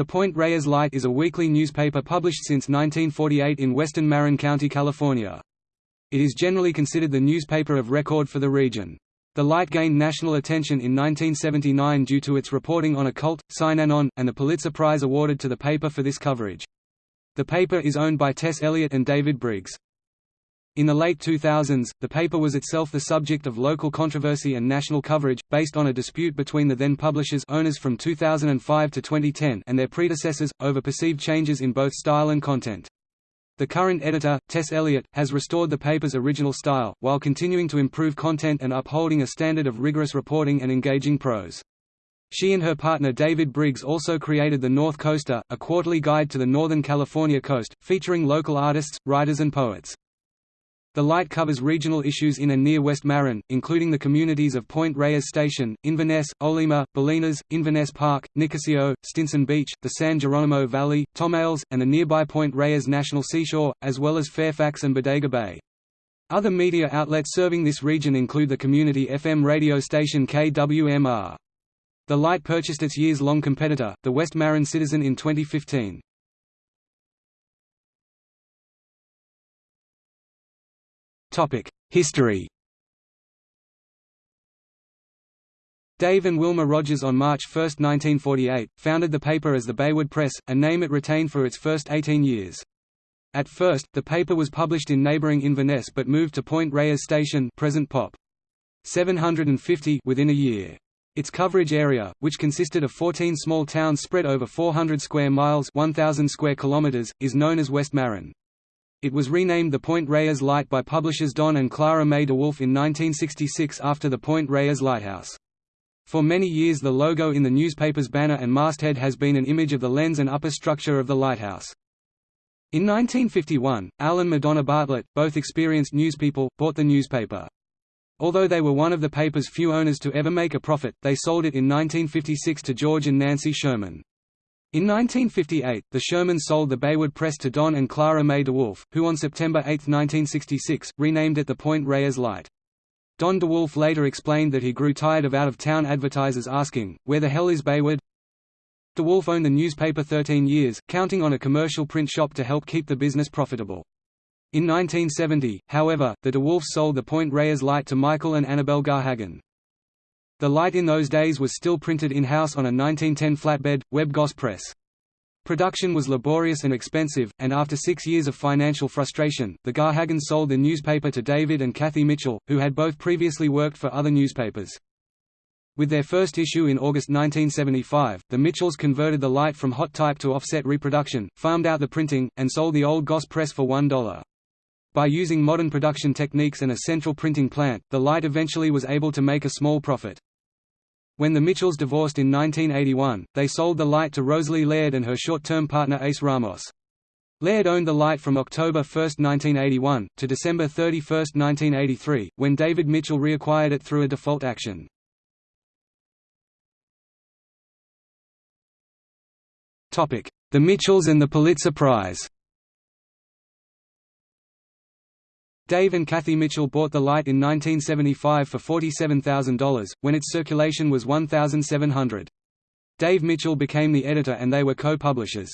The Point Reyes Light is a weekly newspaper published since 1948 in western Marin County, California. It is generally considered the newspaper of record for the region. The Light gained national attention in 1979 due to its reporting on occult, Synanon, and the Pulitzer Prize awarded to the paper for this coverage. The paper is owned by Tess Elliott and David Briggs. In the late 2000s, the paper was itself the subject of local controversy and national coverage, based on a dispute between the then publishers owners from 2005 to 2010 and their predecessors, over perceived changes in both style and content. The current editor, Tess Elliott, has restored the paper's original style, while continuing to improve content and upholding a standard of rigorous reporting and engaging prose. She and her partner David Briggs also created The North Coaster, a quarterly guide to the Northern California coast, featuring local artists, writers and poets. The Light covers regional issues in and near West Marin, including the communities of Point Reyes Station, Inverness, Olema, Bolinas, Inverness Park, Nicasio, Stinson Beach, the San Geronimo Valley, Tomales, and the nearby Point Reyes National Seashore, as well as Fairfax and Bodega Bay. Other media outlets serving this region include the community FM radio station KWMR. The Light purchased its years-long competitor, the West Marin Citizen in 2015. History Dave and Wilma Rogers on March 1, 1948, founded the paper as the Baywood Press, a name it retained for its first 18 years. At first, the paper was published in neighboring Inverness but moved to Point Reyes Station present Pop. 750 within a year. Its coverage area, which consisted of 14 small towns spread over 400 square miles 1,000 square kilometers, is known as West Marin. It was renamed the Point Reyes Light by publishers Don and Clara May DeWolf in 1966 after the Point Reyes Lighthouse. For many years the logo in the newspaper's banner and masthead has been an image of the lens and upper structure of the lighthouse. In 1951, Al and Madonna Bartlett, both experienced newspeople, bought the newspaper. Although they were one of the paper's few owners to ever make a profit, they sold it in 1956 to George and Nancy Sherman. In 1958, the Sherman sold the Baywood Press to Don and Clara May DeWolf, who on September 8, 1966, renamed it the Point Reyes Light. Don DeWolf later explained that he grew tired of out-of-town advertisers asking, where the hell is Baywood? DeWolf owned the newspaper 13 years, counting on a commercial print shop to help keep the business profitable. In 1970, however, the DeWolfs sold the Point Reyes Light to Michael and Annabel Garhagen. The light in those days was still printed in-house on a 1910 flatbed, Webb Goss press. Production was laborious and expensive, and after six years of financial frustration, the Garhagens sold the newspaper to David and Kathy Mitchell, who had both previously worked for other newspapers. With their first issue in August 1975, the Mitchells converted the light from hot type to offset reproduction, farmed out the printing, and sold the old Goss press for $1. By using modern production techniques and a central printing plant, the light eventually was able to make a small profit. When the Mitchells divorced in 1981, they sold the light to Rosalie Laird and her short-term partner Ace Ramos. Laird owned the light from October 1, 1981, to December 31, 1983, when David Mitchell reacquired it through a default action. The Mitchells and the Pulitzer Prize Dave and Kathy Mitchell bought the light in 1975 for $47,000, when its circulation was 1,700. Dave Mitchell became the editor and they were co-publishers.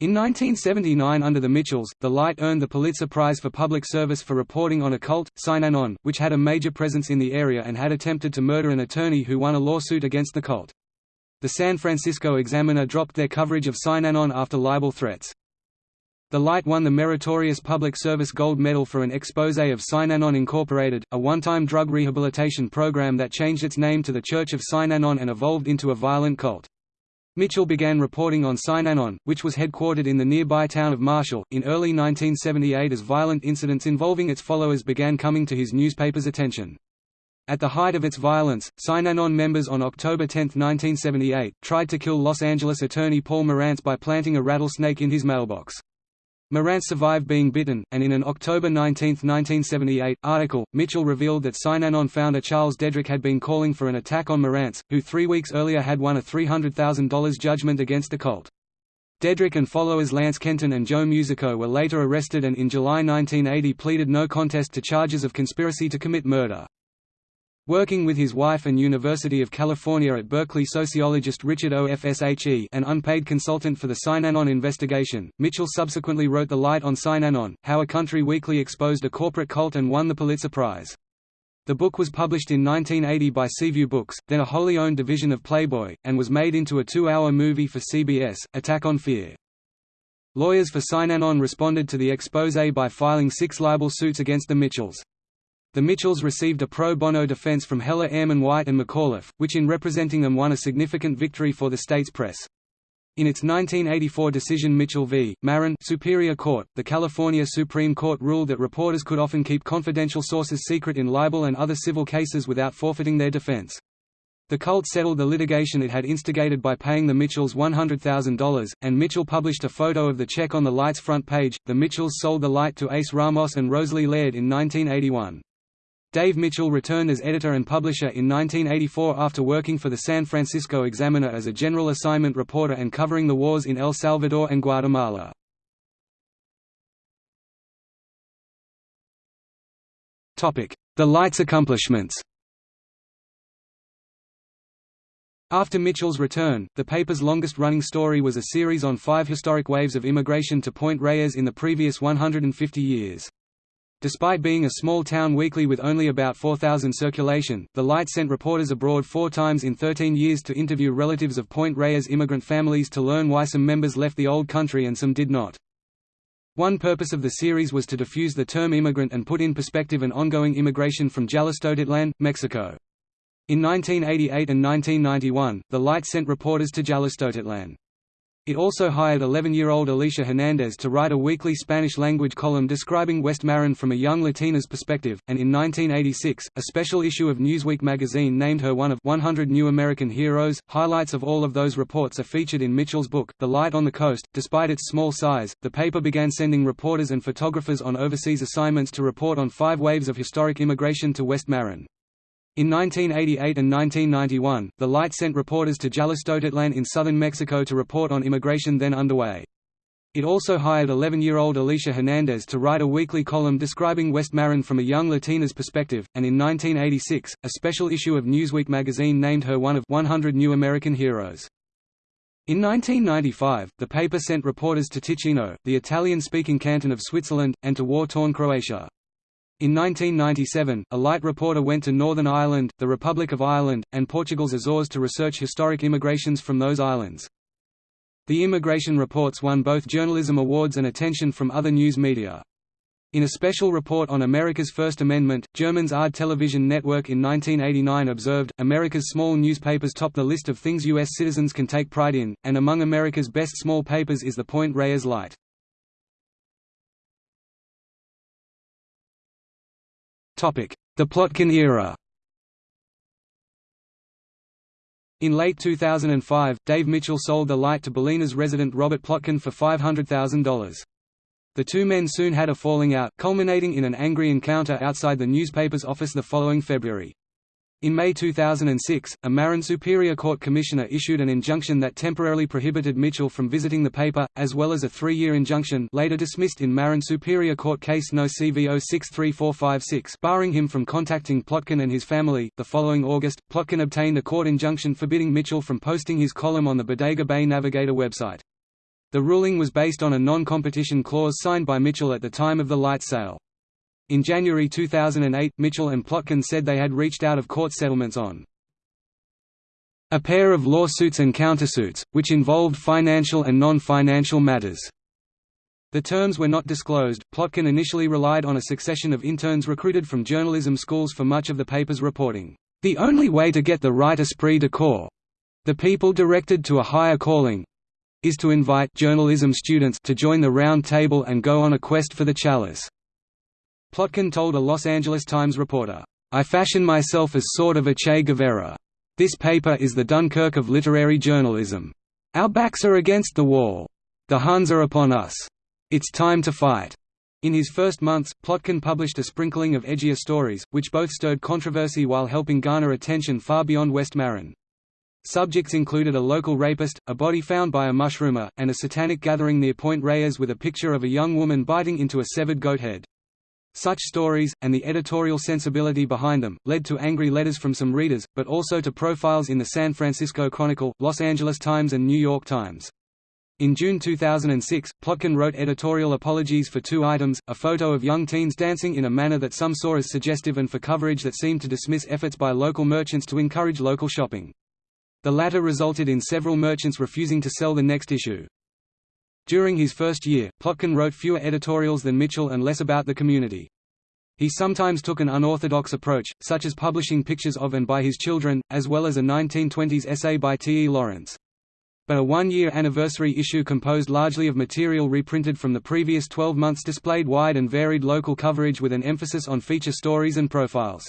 In 1979 under the Mitchells, The Light earned the Pulitzer Prize for Public Service for reporting on a cult, Synanon, which had a major presence in the area and had attempted to murder an attorney who won a lawsuit against the cult. The San Francisco Examiner dropped their coverage of Synanon after libel threats. The Light won the Meritorious Public Service Gold Medal for an expose of Synanon Incorporated, a one-time drug rehabilitation program that changed its name to the Church of Synanon and evolved into a violent cult. Mitchell began reporting on Synanon, which was headquartered in the nearby town of Marshall, in early 1978 as violent incidents involving its followers began coming to his newspaper's attention. At the height of its violence, Synanon members on October 10, 1978, tried to kill Los Angeles attorney Paul Morantz by planting a rattlesnake in his mailbox. Morantz survived being bitten, and in an October 19, 1978, article, Mitchell revealed that Synanon founder Charles Dederich had been calling for an attack on Morantz, who three weeks earlier had won a $300,000 judgment against the cult. Dederich and followers Lance Kenton and Joe Musico were later arrested and in July 1980 pleaded no contest to charges of conspiracy to commit murder. Working with his wife and University of California at Berkeley sociologist Richard O. F. She, an unpaid consultant for the Synanon investigation, Mitchell subsequently wrote The Light on Synanon, How a Country Weekly Exposed a Corporate Cult and won the Pulitzer Prize. The book was published in 1980 by Seaview Books, then a wholly owned division of Playboy, and was made into a two-hour movie for CBS, Attack on Fear. Lawyers for Synanon responded to the expose by filing six libel suits against the Mitchells. The Mitchells received a pro bono defense from Heller Ehrman White and McAuliffe, which in representing them won a significant victory for the state's press. In its 1984 decision Mitchell v. Marin Superior Court, the California Supreme Court ruled that reporters could often keep confidential sources secret in libel and other civil cases without forfeiting their defense. The cult settled the litigation it had instigated by paying the Mitchells $100,000, and Mitchell published a photo of the check on the Light's front page. The Mitchells sold the Light to Ace Ramos and Rosalie Laird in 1981. Dave Mitchell returned as editor and publisher in 1984 after working for the San Francisco Examiner as a general assignment reporter and covering the wars in El Salvador and Guatemala. The Light's accomplishments After Mitchell's return, the paper's longest-running story was a series on five historic waves of immigration to Point Reyes in the previous 150 years. Despite being a small-town weekly with only about 4,000 circulation, The Light sent reporters abroad four times in 13 years to interview relatives of Point Reyes immigrant families to learn why some members left the old country and some did not. One purpose of the series was to diffuse the term immigrant and put in perspective an ongoing immigration from Jalostotitlan, Mexico. In 1988 and 1991, The Light sent reporters to Jalostotitlan. It also hired 11-year-old Alicia Hernandez to write a weekly Spanish-language column describing West Marin from a young Latina's perspective, and in 1986, a special issue of Newsweek magazine named her one of 100 New American Heroes. Highlights of all of those reports are featured in Mitchell's book, The Light on the Coast. Despite its small size, the paper began sending reporters and photographers on overseas assignments to report on five waves of historic immigration to West Marin. In 1988 and 1991, the Light sent reporters to Jalostotitlan in southern Mexico to report on immigration then underway. It also hired 11-year-old Alicia Hernandez to write a weekly column describing West Marin from a young Latina's perspective, and in 1986, a special issue of Newsweek magazine named her one of 100 New American Heroes. In 1995, the paper sent reporters to Ticino, the Italian-speaking canton of Switzerland, and to war-torn Croatia. In 1997, a light reporter went to Northern Ireland, the Republic of Ireland, and Portugal's Azores to research historic immigrations from those islands. The immigration reports won both journalism awards and attention from other news media. In a special report on America's First Amendment, German's Ard television network in 1989 observed, America's small newspapers top the list of things U.S. citizens can take pride in, and among America's best small papers is the Point Reyes Light. The Plotkin era In late 2005, Dave Mitchell sold the light to Bolinas resident Robert Plotkin for $500,000. The two men soon had a falling out, culminating in an angry encounter outside the newspaper's office the following February. In May 2006, a Marin Superior Court commissioner issued an injunction that temporarily prohibited Mitchell from visiting the paper, as well as a three-year injunction later dismissed in Marin Superior Court Case No. CV 063456 barring him from contacting Plotkin and his family. The following August, Plotkin obtained a court injunction forbidding Mitchell from posting his column on the Bodega Bay Navigator website. The ruling was based on a non-competition clause signed by Mitchell at the time of the light sale. In January 2008, Mitchell and Plotkin said they had reached out of court settlements on a pair of lawsuits and countersuits, which involved financial and non-financial matters. The terms were not disclosed. Plotkin initially relied on a succession of interns recruited from journalism schools for much of the paper's reporting. The only way to get the right esprit de corps, the people directed to a higher calling, is to invite journalism students to join the round table and go on a quest for the chalice. Plotkin told a Los Angeles Times reporter, I fashion myself as sort of a Che Guevara. This paper is the Dunkirk of literary journalism. Our backs are against the wall. The Huns are upon us. It's time to fight. In his first months, Plotkin published a sprinkling of edgier stories, which both stirred controversy while helping garner attention far beyond West Marin. Subjects included a local rapist, a body found by a mushroomer, and a satanic gathering near Point Reyes with a picture of a young woman biting into a severed goat head. Such stories, and the editorial sensibility behind them, led to angry letters from some readers, but also to profiles in the San Francisco Chronicle, Los Angeles Times and New York Times. In June 2006, Plotkin wrote editorial apologies for two items, a photo of young teens dancing in a manner that some saw as suggestive and for coverage that seemed to dismiss efforts by local merchants to encourage local shopping. The latter resulted in several merchants refusing to sell the next issue. During his first year, Plotkin wrote fewer editorials than Mitchell and less about the community. He sometimes took an unorthodox approach, such as publishing pictures of and by his children, as well as a 1920s essay by T. E. Lawrence but a one-year anniversary issue composed largely of material reprinted from the previous 12 months displayed wide and varied local coverage with an emphasis on feature stories and profiles.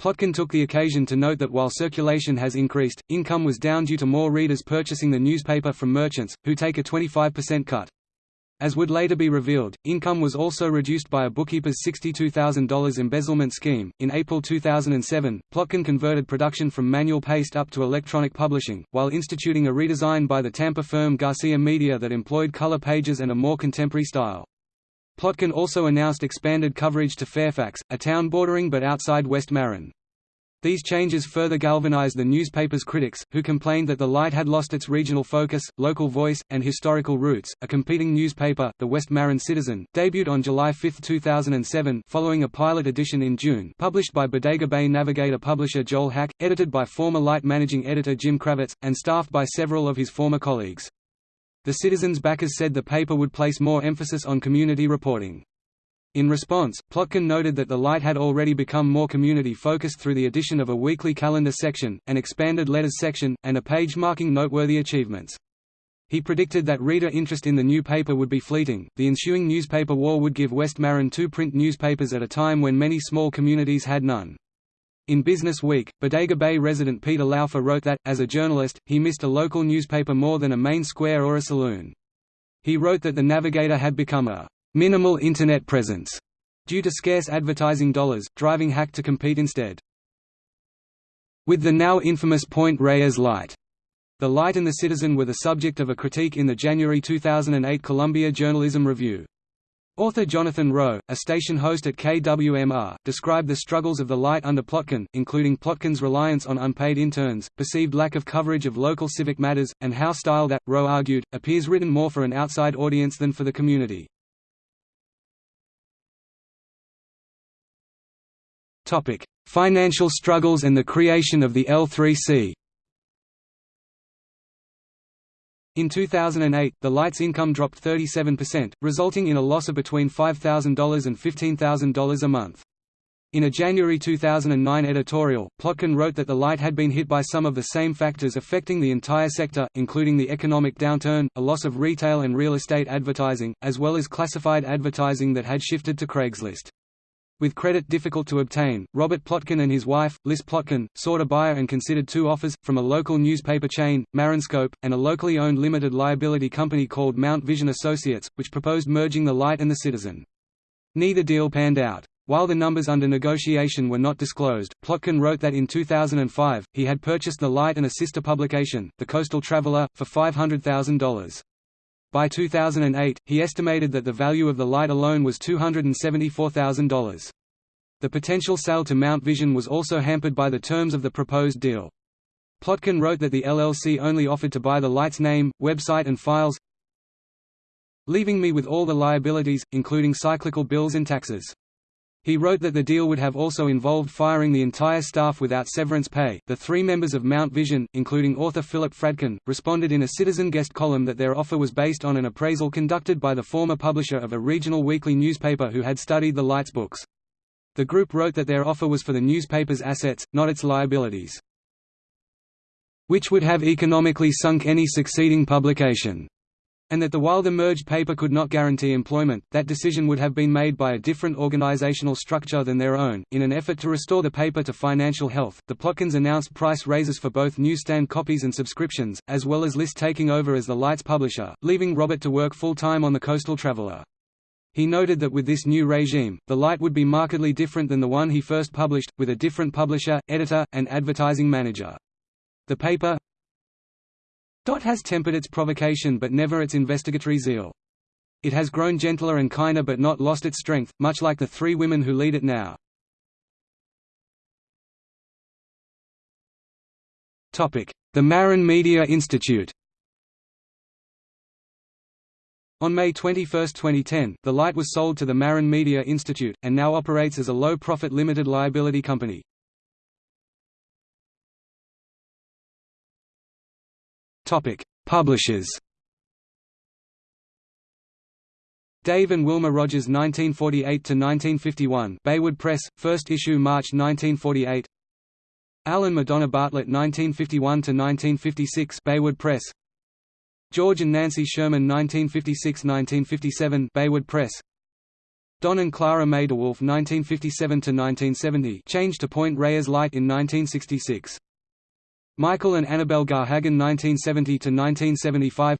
Plotkin took the occasion to note that while circulation has increased, income was down due to more readers purchasing the newspaper from merchants, who take a 25% cut. As would later be revealed, income was also reduced by a bookkeeper's $62,000 embezzlement scheme. In April 2007, Plotkin converted production from manual paste up to electronic publishing, while instituting a redesign by the Tampa firm Garcia Media that employed color pages and a more contemporary style. Plotkin also announced expanded coverage to Fairfax, a town bordering but outside West Marin. These changes further galvanized the newspaper's critics, who complained that the Light had lost its regional focus, local voice, and historical roots. A competing newspaper, the West Marin Citizen, debuted on July 5, 2007, following a pilot edition in June, published by Bodega Bay Navigator publisher Joel Hack, edited by former Light managing editor Jim Kravitz, and staffed by several of his former colleagues. The Citizen's backers said the paper would place more emphasis on community reporting. In response, Plotkin noted that the Light had already become more community-focused through the addition of a weekly calendar section, an expanded letters section, and a page marking noteworthy achievements. He predicted that reader interest in the new paper would be fleeting. The ensuing newspaper war would give West Marin two print newspapers at a time when many small communities had none. In Business Week, Bodega Bay resident Peter Laufer wrote that, as a journalist, he missed a local newspaper more than a main square or a saloon. He wrote that the Navigator had become a minimal Internet presence, due to scarce advertising dollars, driving Hack to compete instead. With the now infamous Point Reyes Light, The Light and the Citizen were the subject of a critique in the January 2008 Columbia Journalism Review. Author Jonathan Rowe, a station host at KWMR, described the struggles of the Light under Plotkin, including Plotkin's reliance on unpaid interns, perceived lack of coverage of local civic matters, and how style that, Rowe argued, appears written more for an outside audience than for the community. Financial struggles and the creation of the L3C. In 2008, the Light's income dropped 37%, resulting in a loss of between $5,000 and $15,000 a month. In a January 2009 editorial, Plotkin wrote that the Light had been hit by some of the same factors affecting the entire sector, including the economic downturn, a loss of retail and real estate advertising, as well as classified advertising that had shifted to Craigslist. With credit difficult to obtain, Robert Plotkin and his wife, Liz Plotkin, sought a buyer and considered two offers, from a local newspaper chain, Marinscope, and a locally owned limited liability company called Mount Vision Associates, which proposed merging the Light and the Citizen. Neither deal panned out. While the numbers under negotiation were not disclosed, Plotkin wrote that in 2005, he had purchased the Light and a sister publication, The Coastal Traveler, for $500,000. By 2008, he estimated that the value of the light alone was $274,000. The potential sale to Mount Vision was also hampered by the terms of the proposed deal. Plotkin wrote that the LLC only offered to buy the light's name, website and files, leaving me with all the liabilities, including cyclical bills and taxes. He wrote that the deal would have also involved firing the entire staff without severance pay. The three members of Mount Vision, including author Philip Fradkin, responded in a Citizen guest column that their offer was based on an appraisal conducted by the former publisher of a regional weekly newspaper who had studied the Lights books. The group wrote that their offer was for the newspaper's assets, not its liabilities, which would have economically sunk any succeeding publication and that the while the merged paper could not guarantee employment, that decision would have been made by a different organizational structure than their own. In an effort to restore the paper to financial health, the Plotkins announced price raises for both newsstand copies and subscriptions, as well as Liz taking over as the Lights publisher, leaving Robert to work full-time on the Coastal Traveler. He noted that with this new regime, the Light would be markedly different than the one he first published, with a different publisher, editor, and advertising manager. The paper, Dot has tempered its provocation but never its investigatory zeal. It has grown gentler and kinder but not lost its strength, much like the three women who lead it now. The Marin Media Institute On May 21, 2010, the Light was sold to the Marin Media Institute, and now operates as a low-profit limited liability company. Publishers Dave and Wilma Rogers 1948–1951 Baywood Press, first issue March 1948 Alan Madonna Bartlett 1951–1956 Baywood Press. George and Nancy Sherman 1956–1957 Baywood Press. Don and Clara May DeWolf 1957–1970 changed to Point Reyes Light in 1966. Michael and Annabelle Garhagen 1970–1975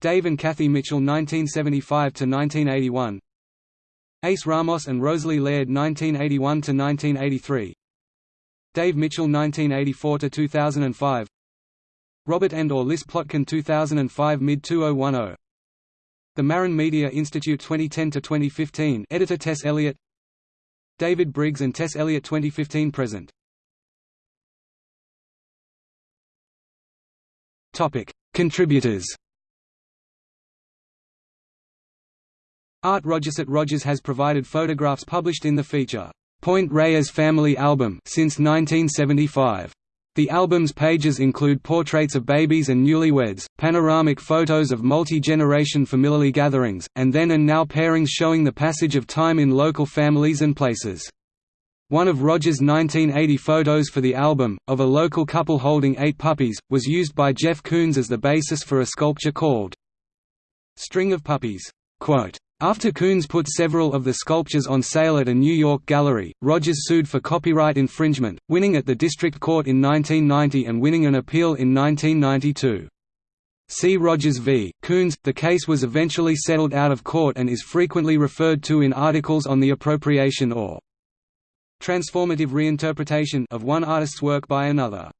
Dave and Kathy Mitchell 1975–1981 Ace Ramos and Rosalie Laird 1981–1983 Dave Mitchell 1984–2005 Robert and or Liz Plotkin 2005 mid-2010. The Marin Media Institute 2010–2015 Editor Tess Elliott. David Briggs and Tess Elliott 2015 present Topic Contributors Art Rogers at Rogers has provided photographs published in the feature Point Reyes Family Album since 1975. The album's pages include portraits of babies and newlyweds, panoramic photos of multi-generation family gatherings, and then and now pairings showing the passage of time in local families and places. One of Rogers' 1980 photos for the album, of a local couple holding eight puppies, was used by Jeff Koons as the basis for a sculpture called String of Puppies. Quote, after Koons put several of the sculptures on sale at a New York gallery, Rogers sued for copyright infringement, winning at the district court in 1990 and winning an appeal in 1992. See Rogers v. Koons. The case was eventually settled out of court and is frequently referred to in articles on the appropriation or transformative reinterpretation of one artist's work by another.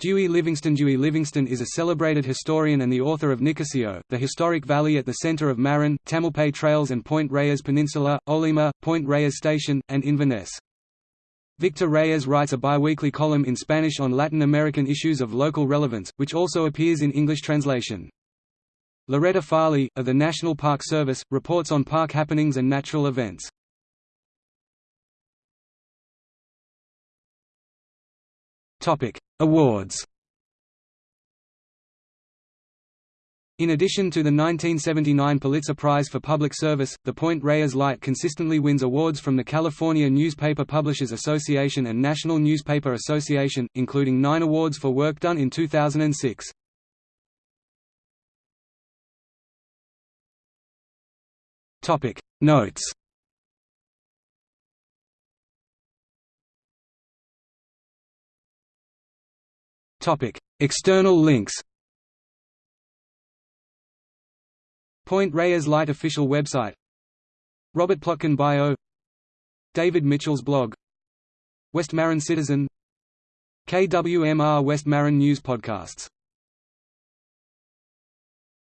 Dewey Livingston Dewey Livingston is a celebrated historian and the author of Nicasio, the historic valley at the center of Marin, Tamalpais Trails and Point Reyes Peninsula, Olema, Point Reyes Station, and Inverness. Victor Reyes writes a biweekly column in Spanish on Latin American issues of local relevance, which also appears in English translation. Loretta Farley, of the National Park Service, reports on park happenings and natural events. Topic: Awards. In addition to the 1979 Pulitzer Prize for Public Service, the Point Reyes Light consistently wins awards from the California Newspaper Publishers Association and National Newspaper Association, including nine awards for work done in 2006. Notes Topic: External links. Point Reyes Light official website. Robert Plotkin bio. David Mitchell's blog. West Marin Citizen. KWMR West Marin News podcasts